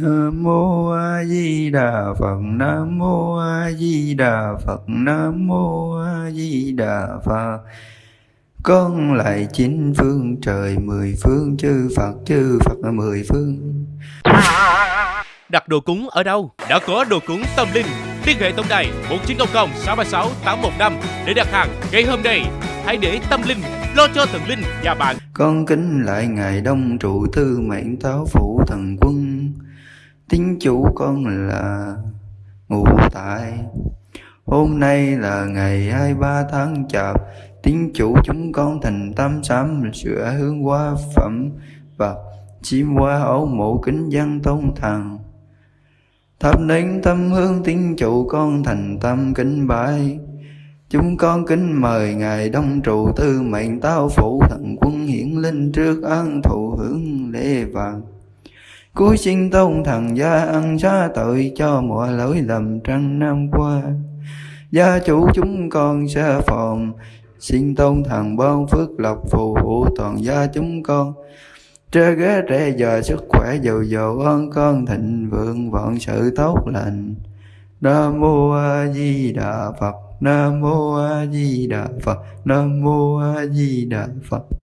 Nam mô A Di Đà Phật Nam mô A Di Đà Phật Nam mô A Di Đà Phật Con lại chín phương trời mười phương chư Phật chư Phật mười phương Đặt đồ cúng ở đâu? Đã có đồ cúng tâm linh. Liên hệ tổng đài 1900 636 815 để đặt hàng ngay hôm nay. Hãy để tâm linh lo cho thần linh và bạn. Con kính lại Ngài Đông trụ tư mệnh táo phủ thần quân Tín chủ con là ngụ tại. Hôm nay là ngày 23 tháng chạp Tín chủ chúng con thành tâm sám sửa hướng hoa phẩm Và chim hoa ấu mộ kính dân tôn thần Thắp nến tâm hương tín chủ con thành tâm kính bái. Chúng con kính mời Ngài Đông trụ tư mệnh tao phụ thần quân hiển linh trước an thụ hưởng lễ vàng. Cuối sinh tôn thần gia ăn xá tội cho mọi lỗi lầm trăng năm qua. Gia chủ chúng con xa phòng Xin tôn thần ban phước lộc phù hộ toàn gia chúng con. Trơ ghế trẻ giờ sức khỏe dầu dầu ơn con thịnh vượng vạn sự tốt lành. Nam mô A Di Đà Phật, Nam mô A Di Đà Phật, Nam mô A Di Đà Phật.